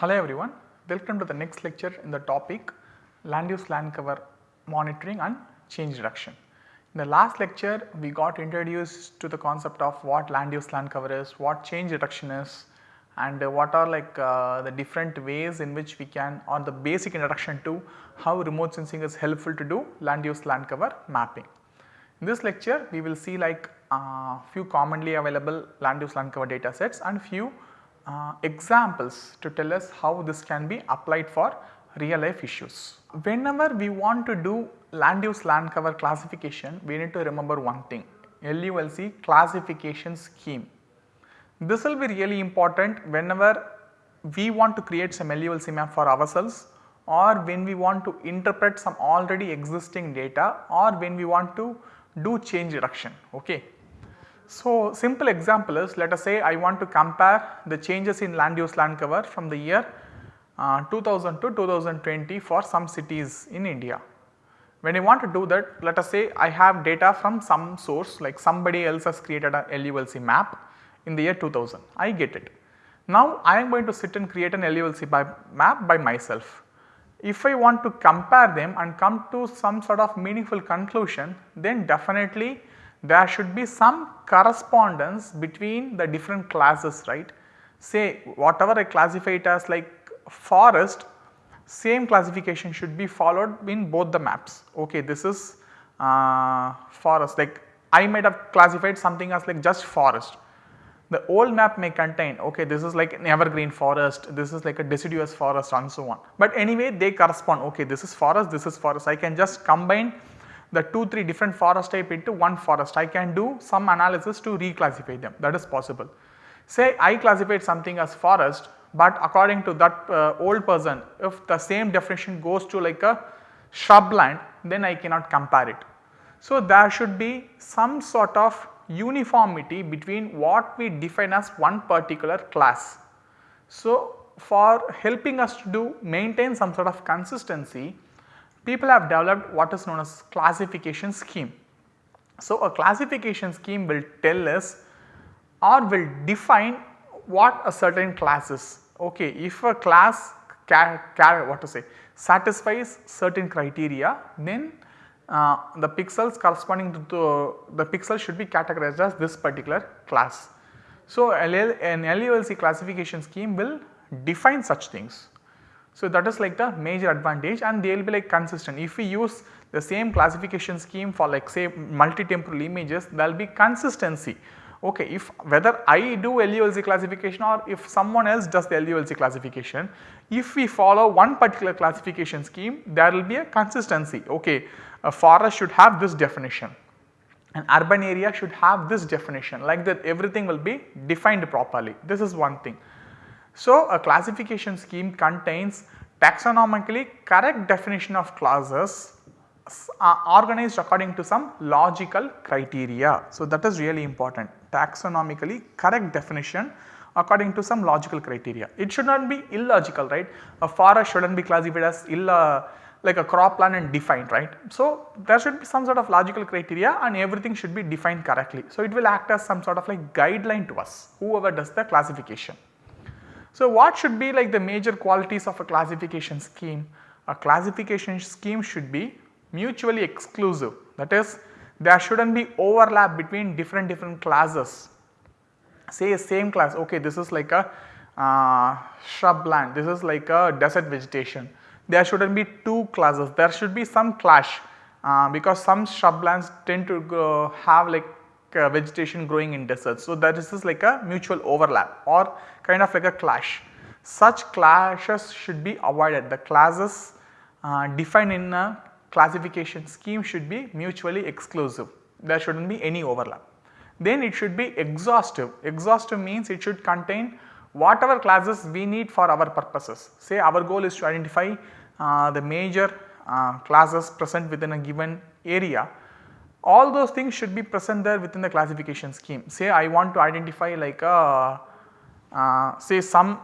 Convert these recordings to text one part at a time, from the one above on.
Hello everyone, welcome to the next lecture in the topic land use land cover monitoring and change detection. In the last lecture we got introduced to the concept of what land use land cover is, what change detection is and what are like uh, the different ways in which we can or the basic introduction to how remote sensing is helpful to do land use land cover mapping. In this lecture we will see like uh, few commonly available land use land cover data sets and few uh, examples to tell us how this can be applied for real life issues. Whenever we want to do land use land cover classification we need to remember one thing LULC classification scheme. This will be really important whenever we want to create some LULC map for ourselves or when we want to interpret some already existing data or when we want to do change detection. Okay. So, simple example is let us say I want to compare the changes in land use land cover from the year uh, 2000 to 2020 for some cities in India. When I want to do that let us say I have data from some source like somebody else has created a LULC map in the year 2000 I get it. Now I am going to sit and create an LULC by map by myself. If I want to compare them and come to some sort of meaningful conclusion then definitely there should be some correspondence between the different classes right. Say whatever I classify it as like forest same classification should be followed in both the maps. Okay, this is uh, forest like I might have classified something as like just forest. The old map may contain okay this is like an evergreen forest, this is like a deciduous forest and so on. But anyway they correspond okay this is forest, this is forest I can just combine the 2 3 different forest type into one forest I can do some analysis to reclassify them that is possible. Say I classified something as forest but according to that uh, old person if the same definition goes to like a shrubland then I cannot compare it. So, there should be some sort of uniformity between what we define as one particular class. So, for helping us to do maintain some sort of consistency people have developed what is known as classification scheme. So, a classification scheme will tell us or will define what a certain class is. Okay, if a class what to say satisfies certain criteria then uh, the pixels corresponding to the, the pixel should be categorized as this particular class. So, an LULC classification scheme will define such things. So, that is like the major advantage and they will be like consistent. If we use the same classification scheme for like say multi-temporal images there will be consistency. Okay, if whether I do LULC classification or if someone else does the LULC classification, if we follow one particular classification scheme there will be a consistency. Okay, a forest should have this definition, an urban area should have this definition like that everything will be defined properly. This is one thing. So, a classification scheme contains taxonomically correct definition of classes uh, organized according to some logical criteria. So, that is really important taxonomically correct definition according to some logical criteria. It should not be illogical right a forest should not be classified as ill like a crop cropland and defined right. So, there should be some sort of logical criteria and everything should be defined correctly. So, it will act as some sort of like guideline to us whoever does the classification. So, what should be like the major qualities of a classification scheme? A classification scheme should be mutually exclusive that is there should not be overlap between different different classes. Say same class okay this is like a uh, shrubland, this is like a desert vegetation. There should not be two classes, there should be some clash uh, because some shrublands tend to have like uh, vegetation growing in deserts. So, that is like a mutual overlap or kind of like a clash. Such clashes should be avoided. The classes uh, defined in a classification scheme should be mutually exclusive. There should not be any overlap. Then it should be exhaustive. Exhaustive means it should contain whatever classes we need for our purposes. Say our goal is to identify uh, the major uh, classes present within a given area all those things should be present there within the classification scheme. Say I want to identify like a uh, say some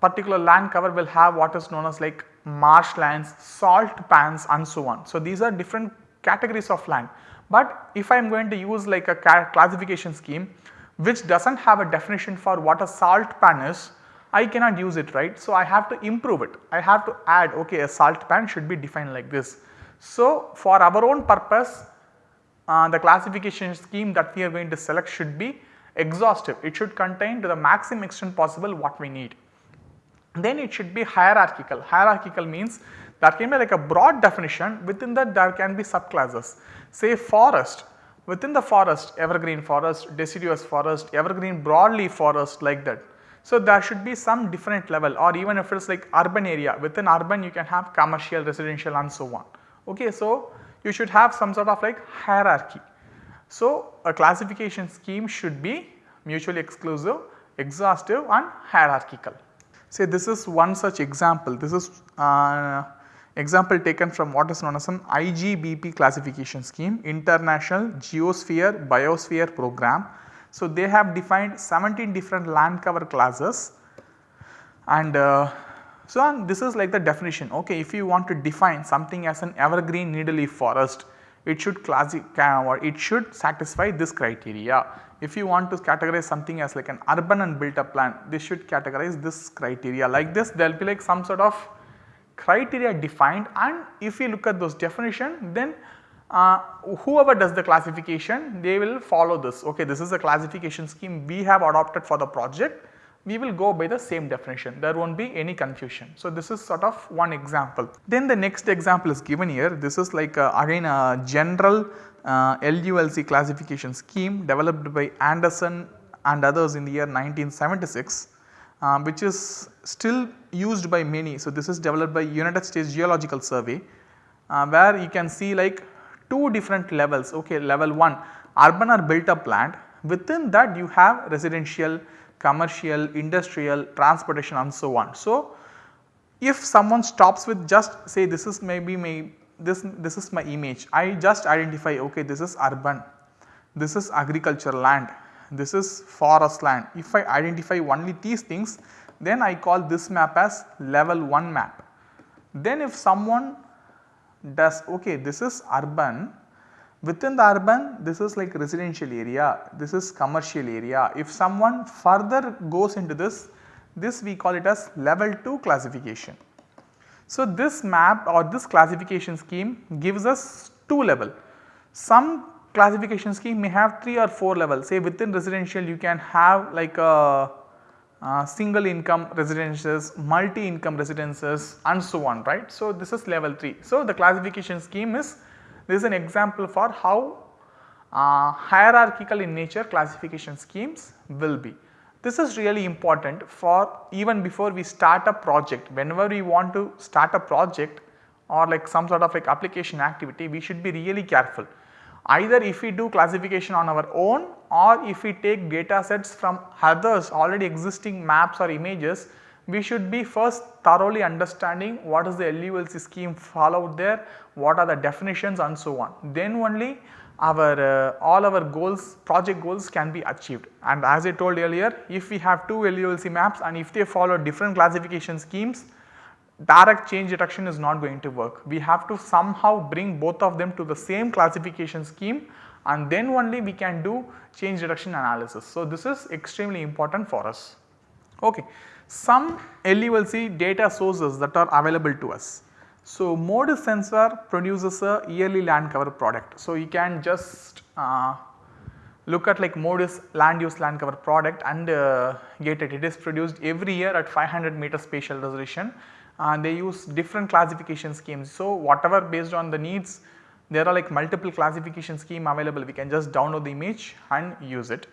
particular land cover will have what is known as like marshlands, salt pans and so on. So, these are different categories of land, but if I am going to use like a classification scheme which does not have a definition for what a salt pan is I cannot use it right. So, I have to improve it. I have to add okay a salt pan should be defined like this. So, for our own purpose uh, the classification scheme that we are going to select should be exhaustive. It should contain to the maximum extent possible what we need. Then it should be hierarchical. Hierarchical means that can be like a broad definition within that there can be subclasses. Say forest, within the forest evergreen forest, deciduous forest, evergreen broadleaf forest like that. So, there should be some different level or even if it is like urban area within urban you can have commercial, residential and so on. Okay, so, you should have some sort of like hierarchy. So, a classification scheme should be mutually exclusive, exhaustive and hierarchical. Say this is one such example, this is uh, example taken from what is known as an IGBP classification scheme, International Geosphere Biosphere Program. So, they have defined 17 different land cover classes and uh, so this is like the definition. Okay if you want to define something as an evergreen needle leaf forest it should classify or it should satisfy this criteria. If you want to categorize something as like an urban and built up land this should categorize this criteria. Like this there will be like some sort of criteria defined and if you look at those definition then uh, whoever does the classification they will follow this. Okay this is a classification scheme we have adopted for the project we will go by the same definition there will not be any confusion. So, this is sort of one example. Then the next example is given here this is like a, again a general uh, LULC classification scheme developed by Anderson and others in the year 1976 uh, which is still used by many. So, this is developed by United States Geological Survey uh, where you can see like two different levels okay level 1 urban or built up land within that you have residential commercial, industrial, transportation and so on. So, if someone stops with just say this is maybe my this this is my image I just identify okay this is urban, this is agricultural land, this is forest land. If I identify only these things then I call this map as level 1 map. Then if someone does okay this is urban Within the urban this is like residential area, this is commercial area. If someone further goes into this, this we call it as level 2 classification. So, this map or this classification scheme gives us 2 level. Some classification scheme may have 3 or 4 levels say within residential you can have like a, single income residences, multi income residences and so on right. So, this is level 3. So, the classification scheme is this is an example for how uh, hierarchical in nature classification schemes will be. This is really important for even before we start a project whenever we want to start a project or like some sort of like application activity we should be really careful. Either if we do classification on our own or if we take data sets from others already existing maps or images we should be first thoroughly understanding what is the LULC scheme followed there, what are the definitions and so on. Then only our uh, all our goals project goals can be achieved and as I told earlier if we have two LULC maps and if they follow different classification schemes direct change detection is not going to work. We have to somehow bring both of them to the same classification scheme and then only we can do change detection analysis. So, this is extremely important for us. Okay some LULC data sources that are available to us. So, MODIS sensor produces a yearly land cover product. So, you can just uh, look at like MODIS land use land cover product and uh, get it. It is produced every year at 500 meter spatial resolution and they use different classification schemes. So, whatever based on the needs there are like multiple classification scheme available we can just download the image and use it.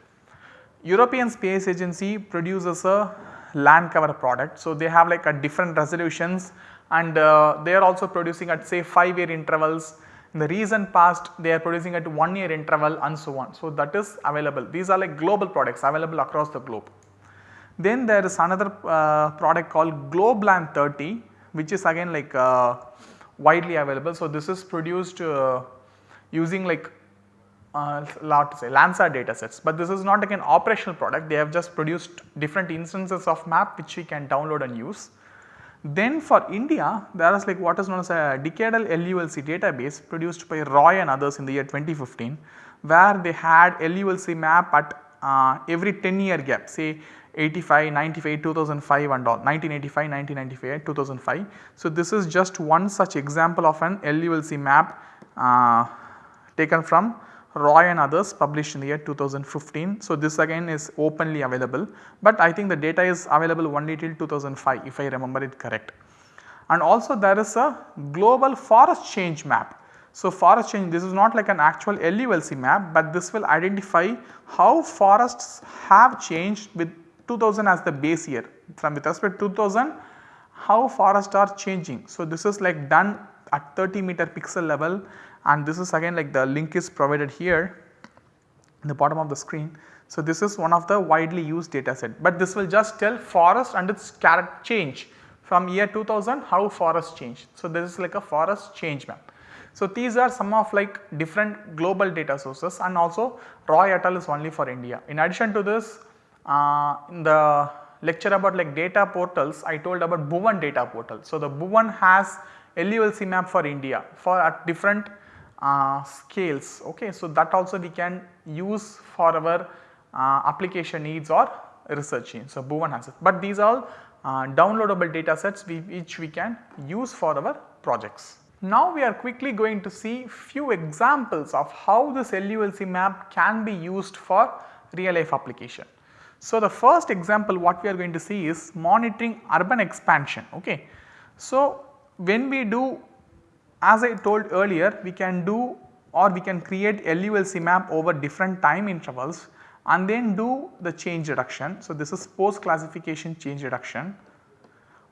European Space Agency produces a land cover product. So, they have like a different resolutions and uh, they are also producing at say 5 year intervals. In the recent past they are producing at 1 year interval and so on. So, that is available. These are like global products available across the globe. Then there is another uh, product called GlobeLand 30 which is again like uh, widely available. So, this is produced uh, using like uh, to say Landsat data sets, but this is not like an operational product they have just produced different instances of map which we can download and use. Then for India there is like what is known as a decadal LULC database produced by Roy and others in the year 2015 where they had LULC map at uh, every 10 year gap say 85, 95, 2005 and all 1985, 1995, 2005. So, this is just one such example of an LULC map uh, taken from Roy and others published in the year 2015. So, this again is openly available, but I think the data is available only till 2005 if I remember it correct. And also there is a global forest change map. So, forest change this is not like an actual LULC map, but this will identify how forests have changed with 2000 as the base year from with respect to 2000 how forests are changing. So, this is like done at 30 meter pixel level and this is again like the link is provided here in the bottom of the screen. So, this is one of the widely used data set, but this will just tell forest and its character change from year 2000 how forest changed. So, this is like a forest change map. So, these are some of like different global data sources and also Roy et al is only for India. In addition to this uh, in the lecture about like data portals I told about Bhuvan data portal. So, the Bhuvan has LULC map for India for at different uh, scales okay. So, that also we can use for our uh, application needs or research needs. So, Bhuvan has it, but these are uh, downloadable data sets we, which we can use for our projects. Now we are quickly going to see few examples of how this LULC map can be used for real life application. So, the first example what we are going to see is monitoring urban expansion. Okay. So, when we do as I told earlier we can do or we can create LULC map over different time intervals and then do the change detection. So, this is post classification change detection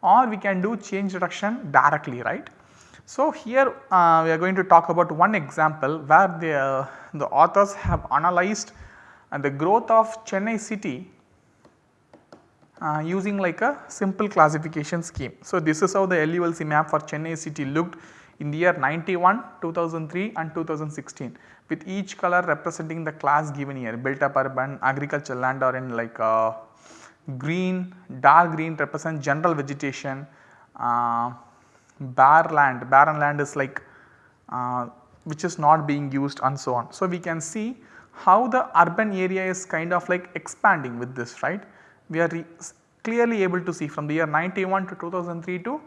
or we can do change detection directly right. So, here uh, we are going to talk about one example where the, uh, the authors have analyzed uh, the growth of Chennai city uh, using like a simple classification scheme. So, this is how the LULC map for Chennai city looked in the year 91, 2003 and 2016 with each color representing the class given here built up urban, agricultural land or in like uh, green, dark green represent general vegetation, uh, bare land, barren land is like uh, which is not being used and so on. So, we can see how the urban area is kind of like expanding with this right. We are clearly able to see from the year 91 to 2003 to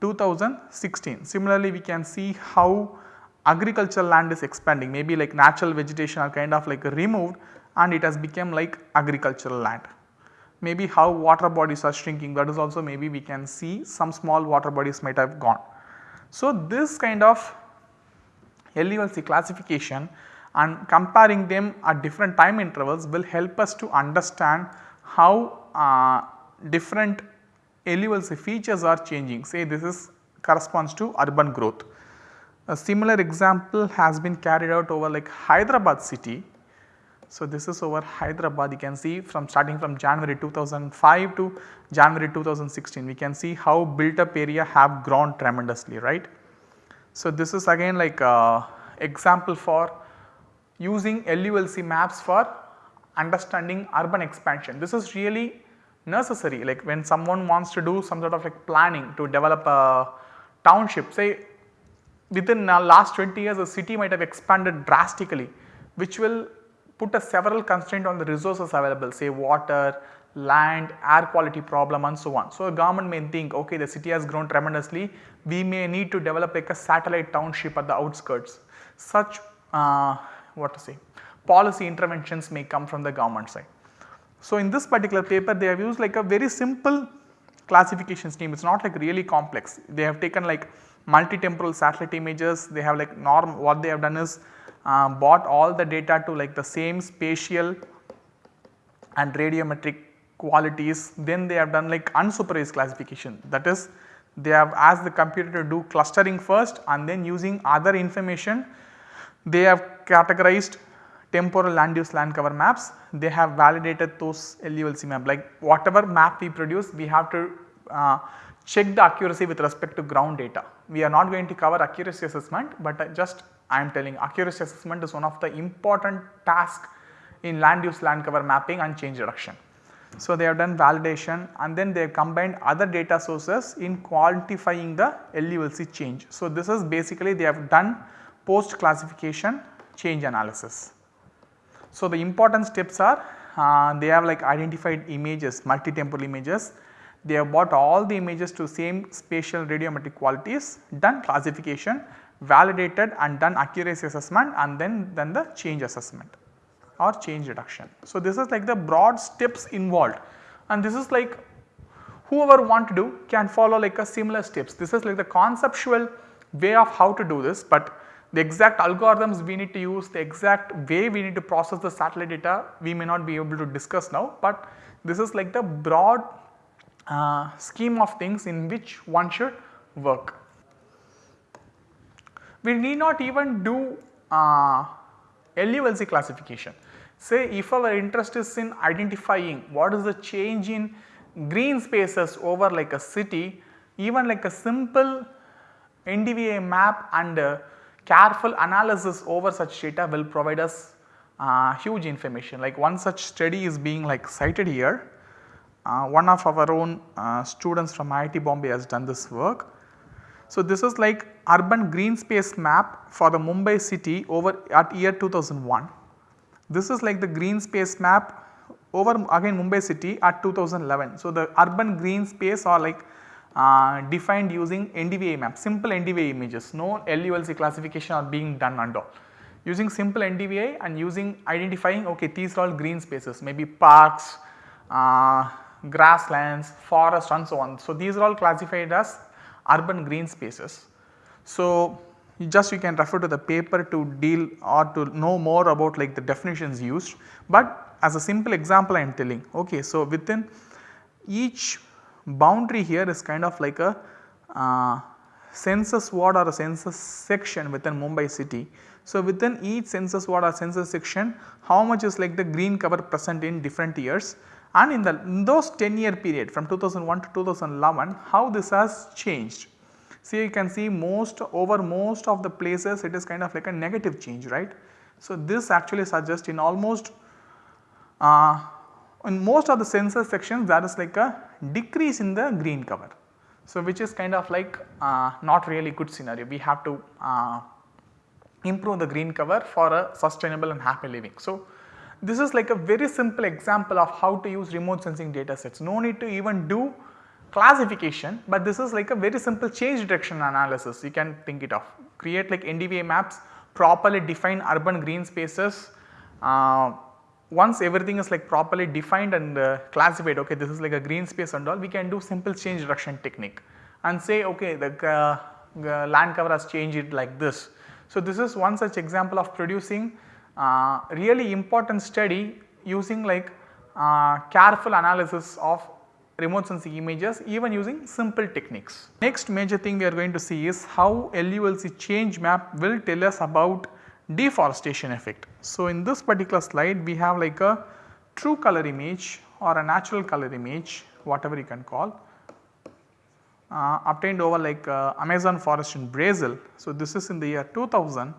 2016. Similarly, we can see how agricultural land is expanding maybe like natural vegetation are kind of like removed and it has become like agricultural land. Maybe how water bodies are shrinking that is also maybe we can see some small water bodies might have gone. So, this kind of LULC classification and comparing them at different time intervals will help us to understand how uh, different LULC features are changing say this is corresponds to urban growth. A similar example has been carried out over like Hyderabad city. So, this is over Hyderabad you can see from starting from January 2005 to January 2016 we can see how built up area have grown tremendously right. So, this is again like a example for using LULC maps for understanding urban expansion. This is really necessary like when someone wants to do some sort of like planning to develop a township say within the last 20 years a city might have expanded drastically which will put a several constraint on the resources available say water, land, air quality problem and so on. So, a government may think okay the city has grown tremendously we may need to develop like a satellite township at the outskirts such uh, what to say policy interventions may come from the government side. So, in this particular paper they have used like a very simple classification scheme. It is not like really complex. They have taken like multi-temporal satellite images. They have like norm what they have done is uh, bought all the data to like the same spatial and radiometric qualities. Then they have done like unsupervised classification. That is they have asked the computer to do clustering first and then using other information they have categorized temporal land use land cover maps they have validated those LULC map like whatever map we produce we have to uh, check the accuracy with respect to ground data. We are not going to cover accuracy assessment but uh, just I am telling accuracy assessment is one of the important task in land use land cover mapping and change detection. So, they have done validation and then they have combined other data sources in quantifying the LULC change. So, this is basically they have done post classification change analysis. So, the important steps are uh, they have like identified images multi-temporal images they have bought all the images to same spatial radiometric qualities done classification validated and done accuracy assessment and then then the change assessment or change detection. So, this is like the broad steps involved and this is like whoever want to do can follow like a similar steps. This is like the conceptual way of how to do this, but the exact algorithms we need to use, the exact way we need to process the satellite data we may not be able to discuss now, but this is like the broad uh, scheme of things in which one should work. We need not even do uh, LULC classification. Say if our interest is in identifying what is the change in green spaces over like a city, even like a simple NDVI map and uh, careful analysis over such data will provide us uh, huge information. Like one such study is being like cited here. Uh, one of our own uh, students from IIT Bombay has done this work. So, this is like urban green space map for the Mumbai city over at year 2001. This is like the green space map over again Mumbai city at 2011. So, the urban green space or like uh, defined using NDVI map, simple NDVI images, no LULC classification are being done and all. Using simple NDVI and using identifying okay these are all green spaces maybe parks, uh, grasslands, forest and so on. So, these are all classified as urban green spaces. So, you just you can refer to the paper to deal or to know more about like the definitions used, but as a simple example I am telling okay. So, within each boundary here is kind of like a uh, census ward or a census section within Mumbai city. So, within each census ward or census section how much is like the green cover present in different years and in the in those 10 year period from 2001 to 2011 how this has changed. So, you can see most over most of the places it is kind of like a negative change right. So, this actually suggests in almost uh, in most of the census sections there is like a decrease in the green cover. So, which is kind of like uh, not really good scenario we have to uh, improve the green cover for a sustainable and happy living. So, this is like a very simple example of how to use remote sensing data sets. No need to even do classification, but this is like a very simple change detection analysis you can think it of. Create like NDVI maps, properly define urban green spaces. Uh, once everything is like properly defined and uh, classified okay this is like a green space and all we can do simple change detection technique and say okay the uh, land cover has changed it like this. So, this is one such example of producing uh, really important study using like uh, careful analysis of remote sensing images even using simple techniques. Next major thing we are going to see is how LULC change map will tell us about deforestation effect. So, in this particular slide we have like a true color image or a natural color image whatever you can call uh, obtained over like uh, Amazon forest in Brazil. So, this is in the year 2000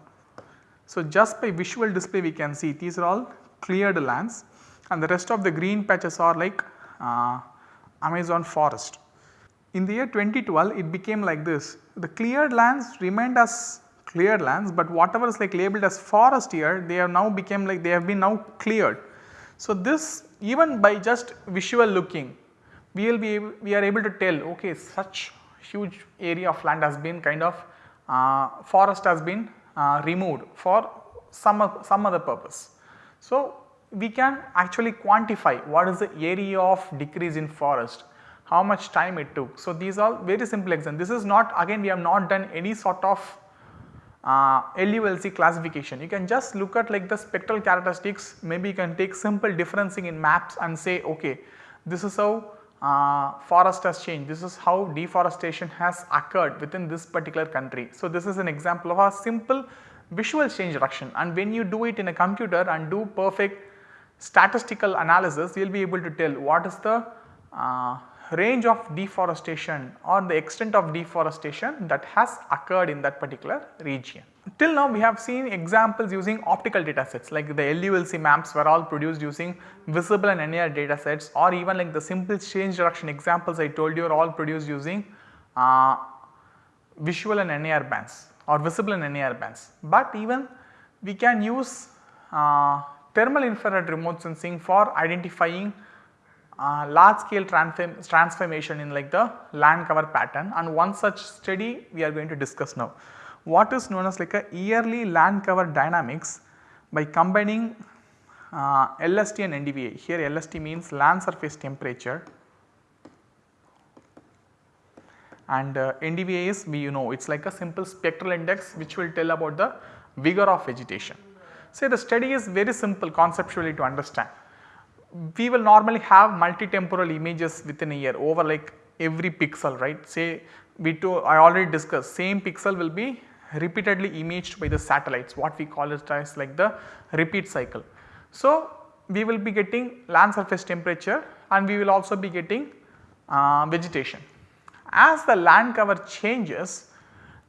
so, just by visual display we can see these are all cleared lands and the rest of the green patches are like uh, Amazon forest. In the year 2012 it became like this the cleared lands remained as cleared lands, but whatever is like labeled as forest here they have now become like they have been now cleared. So, this even by just visual looking we will be we are able to tell okay such huge area of land has been kind of uh, forest has been uh, removed for some, some other purpose. So, we can actually quantify what is the area of decrease in forest, how much time it took. So, these are very simple examples. This is not again we have not done any sort of uh, LULC classification. You can just look at like the spectral characteristics maybe you can take simple differencing in maps and say okay this is how uh, forest has changed, this is how deforestation has occurred within this particular country. So, this is an example of a simple visual change detection and when you do it in a computer and do perfect statistical analysis you will be able to tell what is the uh, range of deforestation or the extent of deforestation that has occurred in that particular region. Till now we have seen examples using optical data sets like the LULC maps were all produced using visible and NIR data sets or even like the simple change detection examples I told you are all produced using uh, visual and NIR bands or visible and NIR bands. But even we can use uh, thermal infrared remote sensing for identifying uh, large scale transform transformation in like the land cover pattern and one such study we are going to discuss now. What is known as like a yearly land cover dynamics by combining uh, LST and NDVI. Here LST means land surface temperature and uh, NDVI is we you know it is like a simple spectral index which will tell about the vigor of vegetation. Say the study is very simple conceptually to understand. We will normally have multi-temporal images within a year over like every pixel right. Say we to I already discussed same pixel will be repeatedly imaged by the satellites what we call it as like the repeat cycle. So, we will be getting land surface temperature and we will also be getting uh, vegetation. As the land cover changes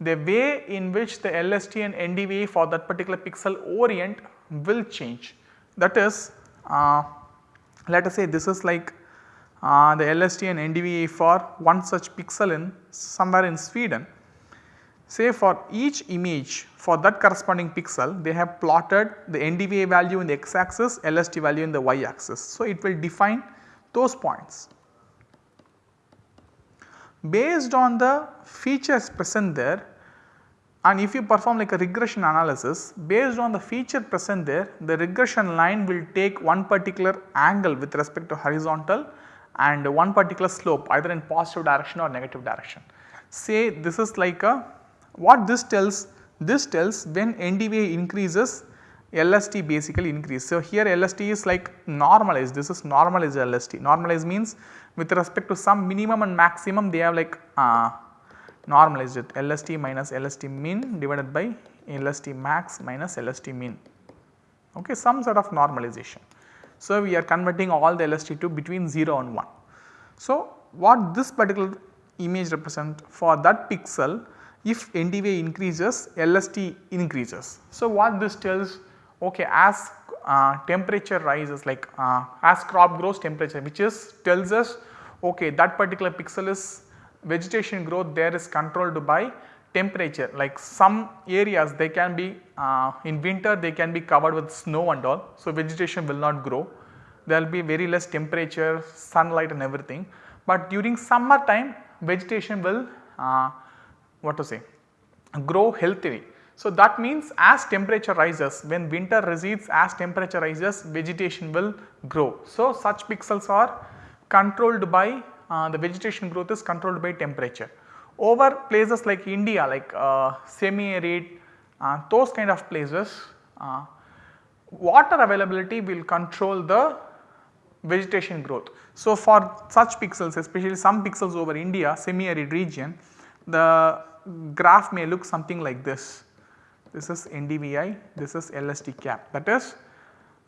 the way in which the LST and NDVI for that particular pixel orient will change. That is uh, let us say this is like uh, the LST and NDVI for one such pixel in somewhere in Sweden. Say for each image for that corresponding pixel they have plotted the NDVI value in the x axis, LST value in the y axis. So, it will define those points. Based on the features present there and if you perform like a regression analysis based on the feature present there the regression line will take one particular angle with respect to horizontal and one particular slope either in positive direction or negative direction. Say this is like a what this tells this tells when NDVI increases LST basically increase. So, here LST is like normalized this is normalized LST normalized means with respect to some minimum and maximum they have like uh, normalized it LST minus LST min divided by LST max minus LST min okay some sort of normalization. So, we are converting all the LST to between 0 and 1. So, what this particular image represent for that pixel if NDVI increases LST increases. So, what this tells okay as uh, temperature rises like uh, as crop grows temperature which is tells us okay that particular pixel is vegetation growth there is controlled by temperature like some areas they can be uh, in winter they can be covered with snow and all. So, vegetation will not grow there will be very less temperature sunlight and everything, but during summer time vegetation will uh, what to say grow healthily. So, that means as temperature rises when winter recedes as temperature rises vegetation will grow. So, such pixels are controlled by the vegetation growth is controlled by temperature. Over places like India like uh, semi arid uh, those kind of places uh, water availability will control the vegetation growth. So, for such pixels especially some pixels over India semi arid region the graph may look something like this. This is NDVI, this is LST cap that is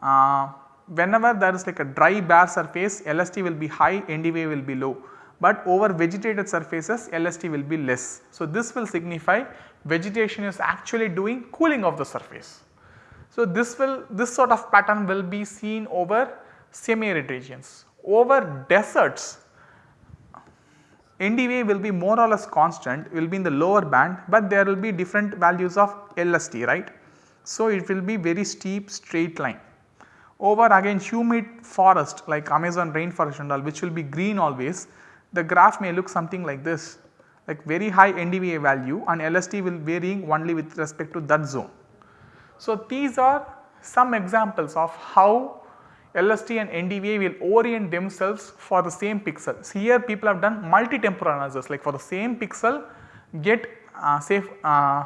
uh, whenever there is like a dry bare surface LST will be high, NDVI will be low but over vegetated surfaces LST will be less. So, this will signify vegetation is actually doing cooling of the surface. So, this will this sort of pattern will be seen over semi arid regions. Over deserts NDVI will be more or less constant will be in the lower band, but there will be different values of LST right. So, it will be very steep straight line. Over again humid forest like Amazon rainforest and all which will be green always the graph may look something like this like very high NDVI value and LST will varying only with respect to that zone. So, these are some examples of how LST and NDVI will orient themselves for the same pixel. here people have done multi-temporal analysis like for the same pixel get uh, say uh,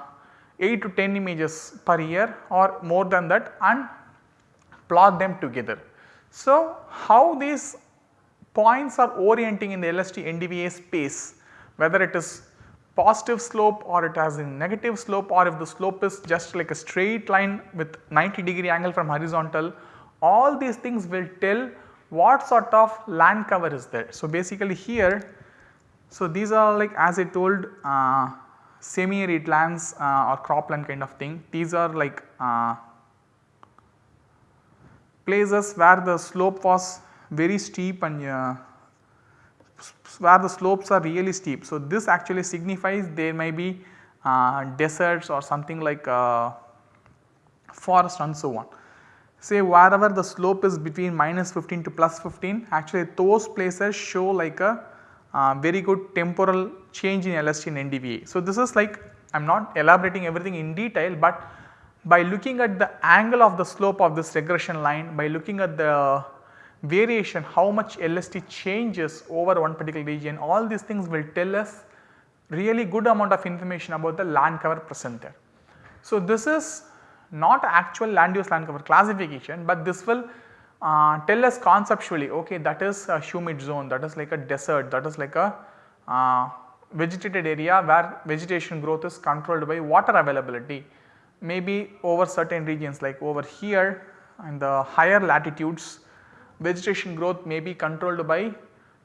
8 to 10 images per year or more than that and plot them together. So, how these points are orienting in the LST NDVI space whether it is positive slope or it has a negative slope or if the slope is just like a straight line with 90 degree angle from horizontal all these things will tell what sort of land cover is there. So, basically here so these are like as I told uh, semi arid lands uh, or cropland kind of thing these are like uh, places where the slope was very steep and uh, where the slopes are really steep. So, this actually signifies there may be uh, deserts or something like uh, forest and so on. say wherever the slope is between minus 15 to plus 15 actually those places show like a uh, very good temporal change in LST and NDVI. So, this is like I am not elaborating everything in detail, but by looking at the angle of the slope of this regression line, by looking at the variation how much LST changes over one particular region all these things will tell us really good amount of information about the land cover present there. So, this is not actual land use land cover classification, but this will uh, tell us conceptually okay that is a humid zone that is like a desert that is like a uh, vegetated area where vegetation growth is controlled by water availability. Maybe over certain regions like over here in the higher latitudes vegetation growth may be controlled by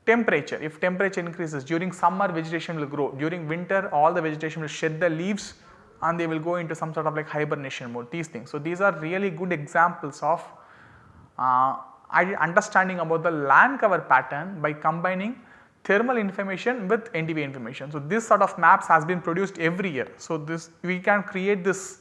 temperature. If temperature increases during summer vegetation will grow, during winter all the vegetation will shed the leaves and they will go into some sort of like hibernation mode these things. So, these are really good examples of uh, understanding about the land cover pattern by combining thermal information with NDVI information. So, this sort of maps has been produced every year. So, this we can create this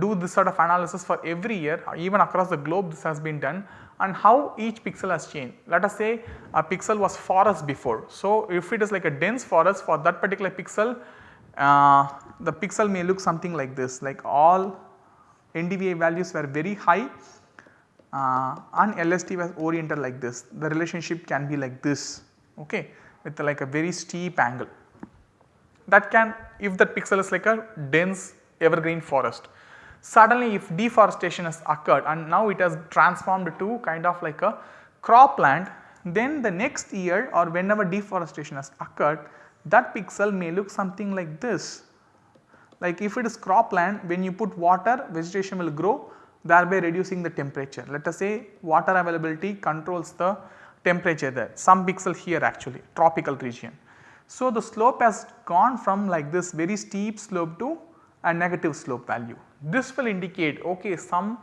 do this sort of analysis for every year even across the globe this has been done and how each pixel has changed. Let us say a pixel was forest before. So, if it is like a dense forest for that particular pixel uh, the pixel may look something like this like all NDVI values were very high uh, and LST was oriented like this the relationship can be like this okay with like a very steep angle. That can if that pixel is like a dense evergreen forest Suddenly if deforestation has occurred and now it has transformed to kind of like a cropland then the next year or whenever deforestation has occurred that pixel may look something like this. Like if it is cropland when you put water vegetation will grow thereby reducing the temperature. Let us say water availability controls the temperature there some pixel here actually tropical region. So, the slope has gone from like this very steep slope to a negative slope value. This will indicate okay some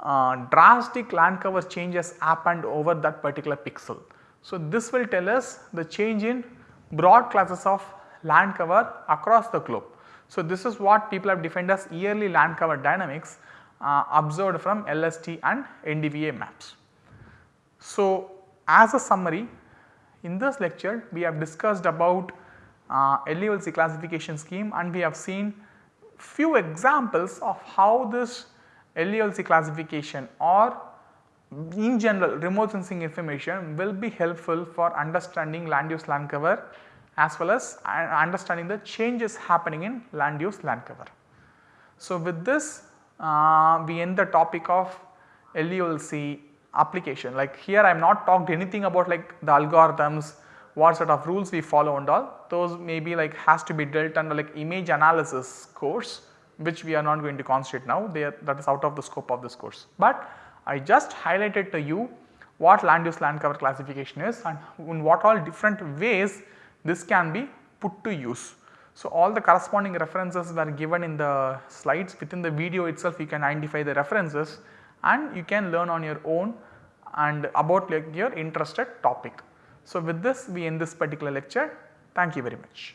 uh, drastic land cover changes happened over that particular pixel. So, this will tell us the change in broad classes of land cover across the globe. So, this is what people have defined as yearly land cover dynamics uh, observed from LST and NDVI maps. So, as a summary in this lecture we have discussed about uh, LULC classification scheme and we have seen few examples of how this LULC classification or in general remote sensing information will be helpful for understanding land use land cover as well as understanding the changes happening in land use land cover. So, with this uh, we end the topic of LULC application like here I am not talked anything about like the algorithms what sort of rules we follow and all those may be like has to be dealt under like image analysis course which we are not going to concentrate now they are, that is out of the scope of this course. But I just highlighted to you what land use land cover classification is and in what all different ways this can be put to use. So, all the corresponding references were given in the slides within the video itself you can identify the references and you can learn on your own and about like your interested topic. So, with this we end this particular lecture. Thank you very much.